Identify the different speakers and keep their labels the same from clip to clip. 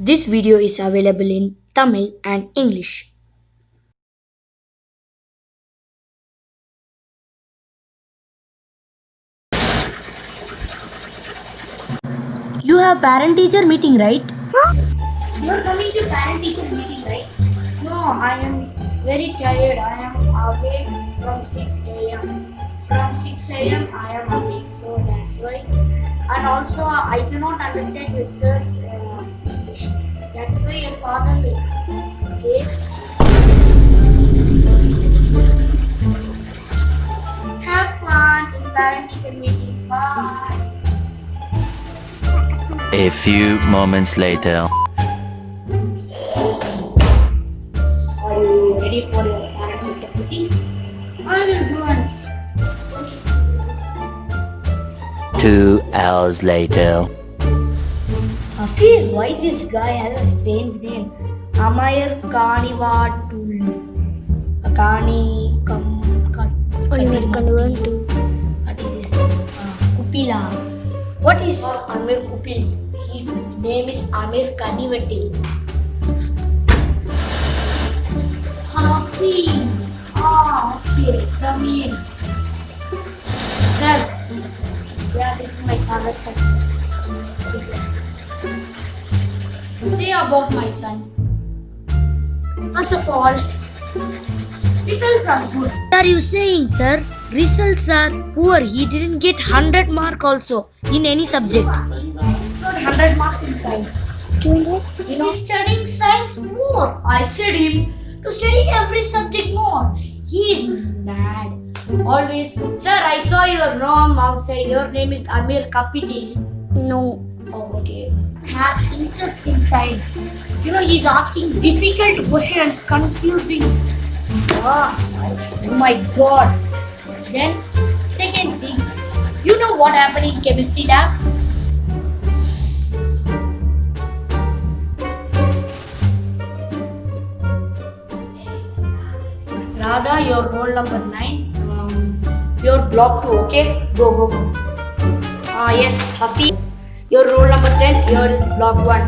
Speaker 1: This video is available in Tamil and English. You have parent teacher meeting, right?
Speaker 2: You're coming to parent teacher meeting, right? No, I am very tired. I am awake from 6 a.m. From 6 a.m. I am awake, so that's why. And also, I cannot understand your sir's uh, father. Okay. Have fun in parent teacher meeting. Bye.
Speaker 3: A few moments later.
Speaker 2: Are you ready for your parent teacher meeting? I will go and
Speaker 3: Two hours later.
Speaker 1: Hafiz, why this guy has a strange name? Amayar Kanivatul. Kani Kam. Oliver Kanivatul. What is his name? Uh, Kupila. What is Amir Kupil? His name is Amir Kanivatil.
Speaker 2: Happy. Ah, okay. Come in.
Speaker 1: Sir,
Speaker 2: Yeah, this is my father's son.
Speaker 1: Say about my son.
Speaker 2: First of all, results are good.
Speaker 1: What are you saying, sir? Results are poor. He didn't get 100 mark also in any subject.
Speaker 2: Got 100 marks in science.
Speaker 1: You know?
Speaker 2: Know, studying science more. I said him to study every subject more.
Speaker 1: He is mad. Always, sir, I saw your name outside. Your name is Amir Kapiti.
Speaker 2: No.
Speaker 1: Oh, okay.
Speaker 2: Has interest in science. You know, he's asking difficult question and confusing. Ah, oh my god. Then, second thing, you know what happened in chemistry lab?
Speaker 1: Radha, your roll number 9. Um, your block 2, okay? Go, go, go. Ah, yes, Hafi. Your roll number 10. Here is block 1.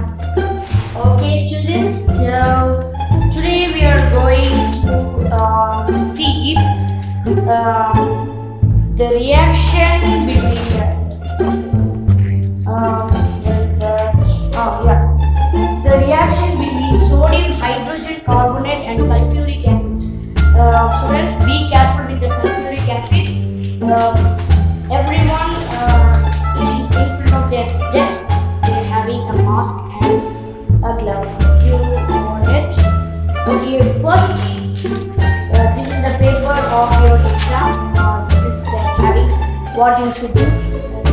Speaker 1: Okay, students. So, today we are going to um, see um, the reaction between the, um, oh, yeah. the reaction between sodium hydrogen carbonate and sulfuric acid. Uh, students, be careful with the sulfuric acid. Uh, what you should do.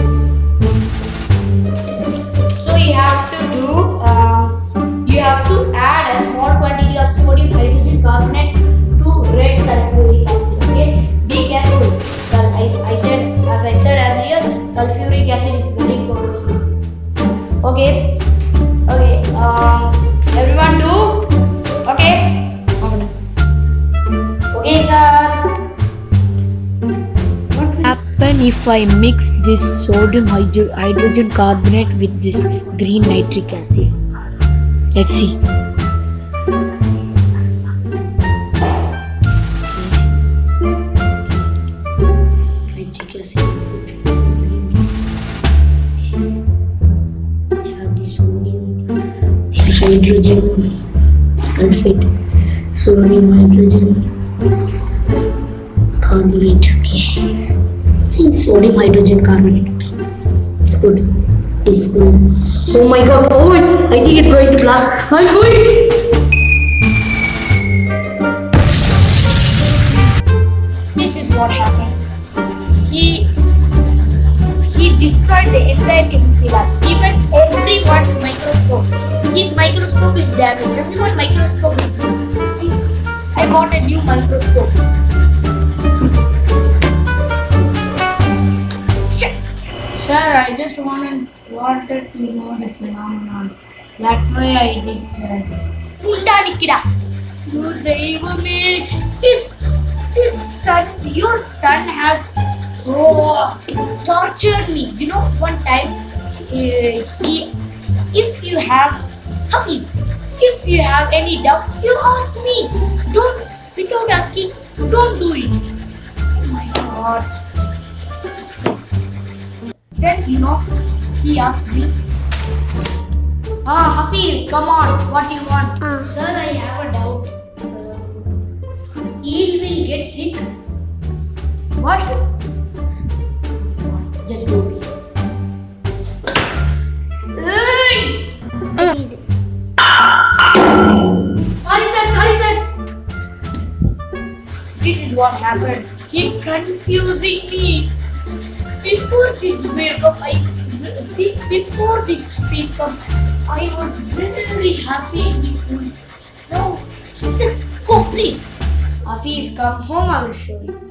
Speaker 1: I mix this sodium hydro- hydrogen carbonate with this green nitric acid? Let's see. Hydrogen sulfate, sodium hydrogen carbonate. Okay. Think sodium hydrogen carbonate. It's good. It's good. Oh my god, oh I think it's going to blast. I'm going.
Speaker 2: This is what happened. He he destroyed the entire chemistry lab. Even everyone's microscope. His microscope is damaged. Everyone's microscope is damaged. I bought a new microscope. you know the phenomenon. That's why I did uh, me. Oh, this this son your son has oh, tortured me. You know one time uh, he if you have
Speaker 1: Hafiz, if you have any doubt, you ask me. Don't without asking, don't do it. Oh my god. Then you know he asked me
Speaker 4: Ah, Hafiz, come on. What do you want?
Speaker 1: Sir, I have a doubt. Uh, eel will get sick.
Speaker 4: What? Just go, please. Hey! Sorry, sir. Sorry, sir.
Speaker 1: This is what happened. He confusing me. Before this wake up, I before this face up, I was very happy in this. No, just go please.
Speaker 4: Hafiz, come home. I will show you.